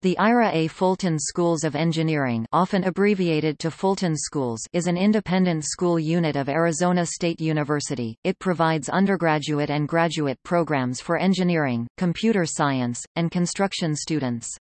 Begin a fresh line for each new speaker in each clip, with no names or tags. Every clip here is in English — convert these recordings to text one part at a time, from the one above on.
The Ira A. Fulton Schools of Engineering often abbreviated to Fulton Schools is an independent school unit of Arizona State University. It provides undergraduate and graduate programs for engineering, computer science, and construction students.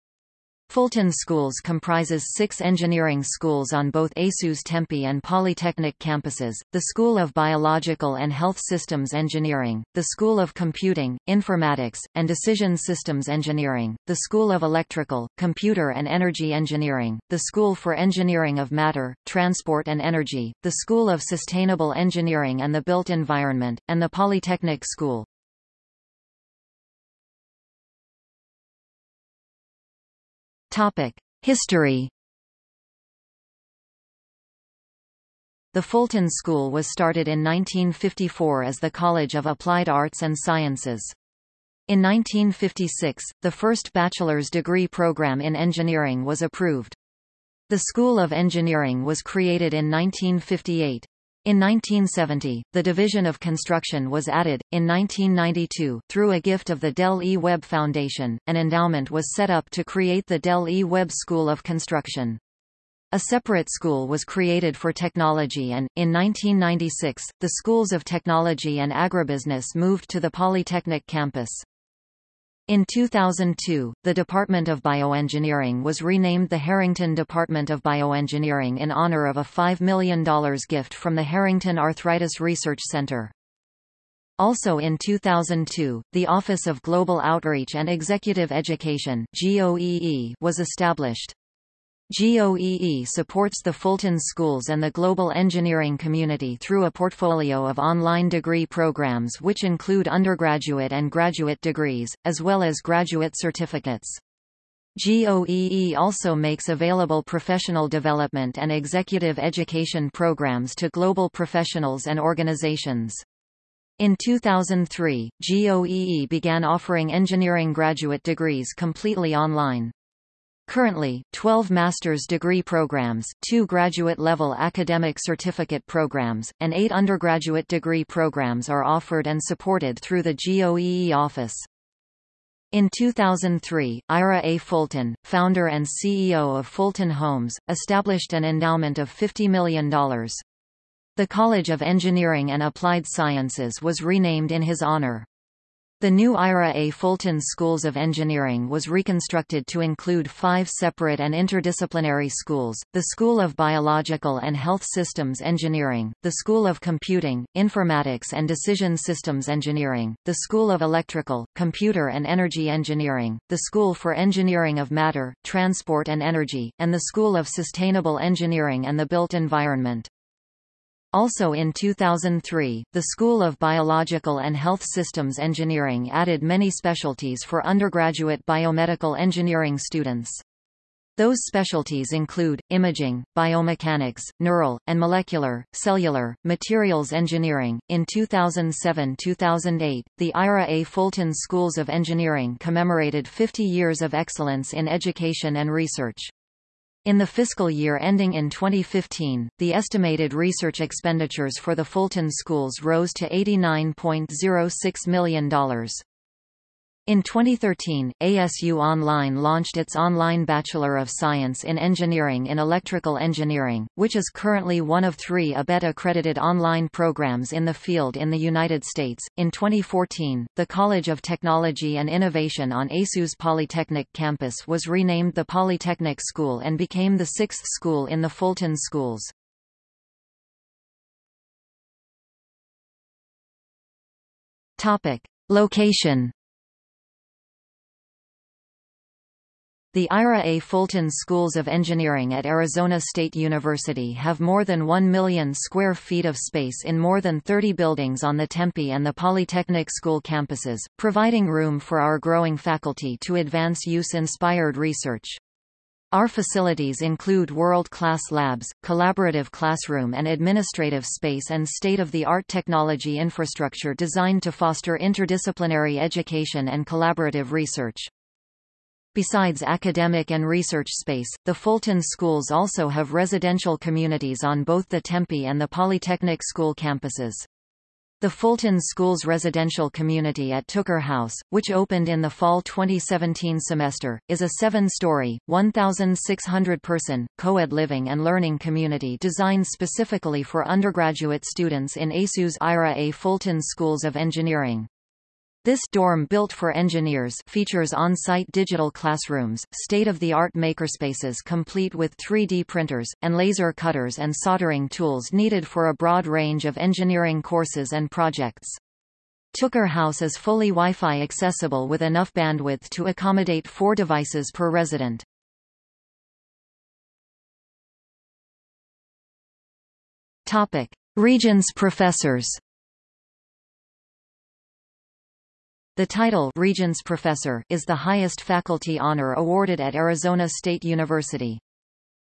Fulton Schools comprises six engineering schools on both ASU's Tempe and Polytechnic campuses, the School of Biological and Health Systems Engineering, the School of Computing, Informatics, and Decision Systems Engineering, the School of Electrical, Computer and Energy Engineering, the School for Engineering of Matter, Transport and Energy, the School of Sustainable Engineering and the Built Environment, and the Polytechnic School. History The Fulton School was started in 1954 as the College of Applied Arts and Sciences. In 1956, the first bachelor's degree program in engineering was approved. The School of Engineering was created in 1958. In 1970, the Division of Construction was added. In 1992, through a gift of the Del E. Webb Foundation, an endowment was set up to create the Del E. Webb School of Construction. A separate school was created for technology and, in 1996, the schools of technology and agribusiness moved to the Polytechnic campus. In 2002, the Department of Bioengineering was renamed the Harrington Department of Bioengineering in honor of a $5 million gift from the Harrington Arthritis Research Center. Also in 2002, the Office of Global Outreach and Executive Education was established. GOEE supports the Fulton Schools and the global engineering community through a portfolio of online degree programs which include undergraduate and graduate degrees, as well as graduate certificates. GOEE also makes available professional development and executive education programs to global professionals and organizations. In 2003, GOEE began offering engineering graduate degrees completely online. Currently, 12 master's degree programs, two graduate-level academic certificate programs, and eight undergraduate degree programs are offered and supported through the GOEE office. In 2003, Ira A. Fulton, founder and CEO of Fulton Homes, established an endowment of $50 million. The College of Engineering and Applied Sciences was renamed in his honor. The new Ira A. Fulton Schools of Engineering was reconstructed to include five separate and interdisciplinary schools, the School of Biological and Health Systems Engineering, the School of Computing, Informatics and Decision Systems Engineering, the School of Electrical, Computer and Energy Engineering, the School for Engineering of Matter, Transport and Energy, and the School of Sustainable Engineering and the Built Environment. Also in 2003, the School of Biological and Health Systems Engineering added many specialties for undergraduate biomedical engineering students. Those specialties include, imaging, biomechanics, neural, and molecular, cellular, materials engineering. In 2007-2008, the Ira A. Fulton Schools of Engineering commemorated 50 years of excellence in education and research. In the fiscal year ending in 2015, the estimated research expenditures for the Fulton schools rose to $89.06 million. In 2013, ASU Online launched its online Bachelor of Science in Engineering in Electrical Engineering, which is currently one of three ABET accredited online programs in the field in the United States. In 2014, the College of Technology and Innovation on ASU's Polytechnic campus was renamed the Polytechnic School and became the sixth school in the Fulton Schools. Topic. Location The Ira A. Fulton Schools of Engineering at Arizona State University have more than 1 million square feet of space in more than 30 buildings on the Tempe and the Polytechnic School campuses, providing room for our growing faculty to advance use-inspired research. Our facilities include world-class labs, collaborative classroom and administrative space and state-of-the-art technology infrastructure designed to foster interdisciplinary education and collaborative research. Besides academic and research space, the Fulton schools also have residential communities on both the Tempe and the Polytechnic School campuses. The Fulton Schools residential community at Tooker House, which opened in the fall 2017 semester, is a seven-story, 1,600-person, co-ed living and learning community designed specifically for undergraduate students in ASU's IRA A Fulton Schools of Engineering. This dorm built for engineers features on-site digital classrooms, state-of-the-art makerspaces complete with 3D printers, and laser cutters and soldering tools needed for a broad range of engineering courses and projects. Tooker House is fully Wi-Fi accessible with enough bandwidth to accommodate four devices per resident. Topic. Regents professors The title Regents Professor is the highest faculty honor awarded at Arizona State University.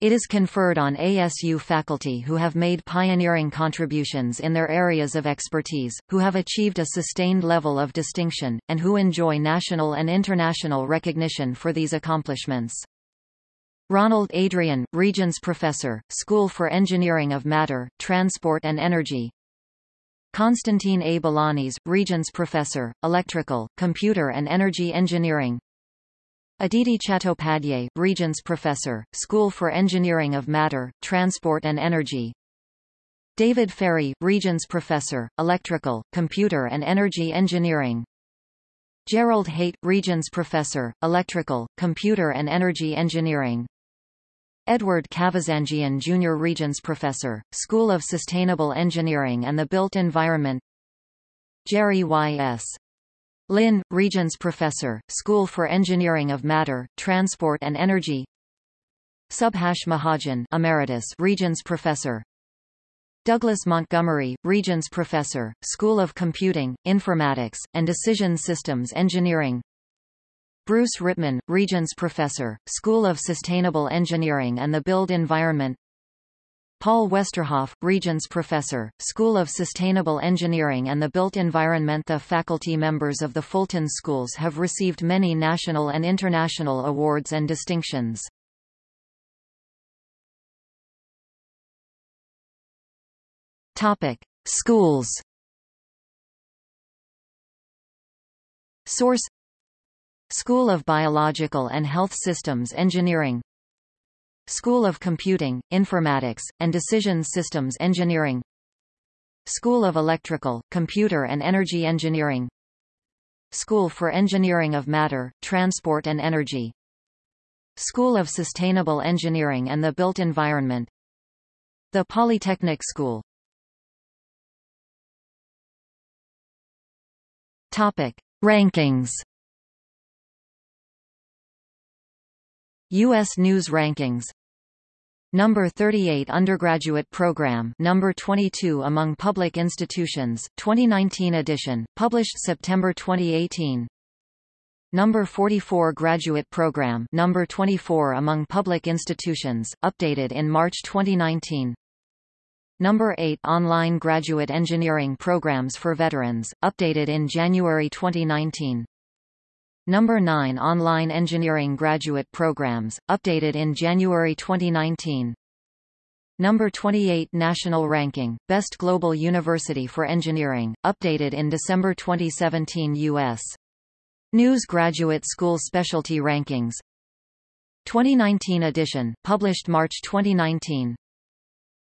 It is conferred on ASU faculty who have made pioneering contributions in their areas of expertise, who have achieved a sustained level of distinction, and who enjoy national and international recognition for these accomplishments. Ronald Adrian, Regents Professor, School for Engineering of Matter, Transport and Energy Constantine A. Balanis, Regents Professor, Electrical, Computer and Energy Engineering. Aditi Chattopadhyay, Regents Professor, School for Engineering of Matter, Transport and Energy. David Ferry, Regents Professor, Electrical, Computer and Energy Engineering. Gerald Heydt, Regents Professor, Electrical, Computer and Energy Engineering Edward Kavazanjian Jr. Regents Professor, School of Sustainable Engineering and the Built Environment Jerry Y.S. Lin, Regents Professor, School for Engineering of Matter, Transport and Energy Subhash Mahajan Emeritus Regents Professor Douglas Montgomery, Regents Professor, School of Computing, Informatics, and Decision Systems Engineering Bruce Rittmann, Regents Professor, School of Sustainable Engineering and the Built Environment Paul Westerhoff, Regents Professor, School of Sustainable Engineering and the Built Environment The faculty members of the Fulton Schools have received many national and international awards and distinctions. Topic. Schools Source School of Biological and Health Systems Engineering. School of Computing, Informatics, and Decision Systems Engineering. School of Electrical, Computer and Energy Engineering. School for Engineering of Matter, Transport and Energy. School of Sustainable Engineering and the Built Environment. The Polytechnic School. Topic. Rankings U.S. News Rankings. Number 38 Undergraduate Program. Number 22 Among Public Institutions, 2019 edition, published September 2018 Number 44 Graduate Program. Number 24 Among Public Institutions, updated in March 2019 Number 8 Online Graduate Engineering Programs for Veterans, updated in January 2019 Number 9 Online Engineering Graduate Programs, updated in January 2019. Number 28 National Ranking, Best Global University for Engineering, updated in December 2017 U.S. News Graduate School Specialty Rankings 2019 edition, published March 2019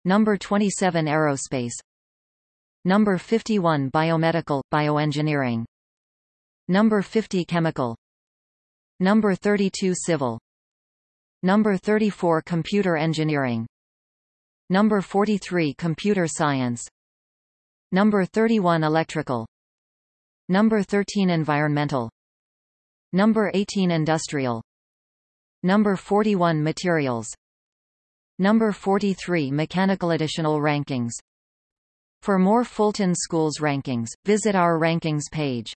Number 27 Aerospace Number 51 Biomedical, Bioengineering Number 50 Chemical. Number 32 Civil. Number 34 Computer Engineering. Number 43 Computer Science. Number 31 Electrical. Number 13 Environmental. Number 18 Industrial. Number 41 Materials. Number 43 Mechanical Additional Rankings. For more Fulton Schools rankings, visit our rankings page.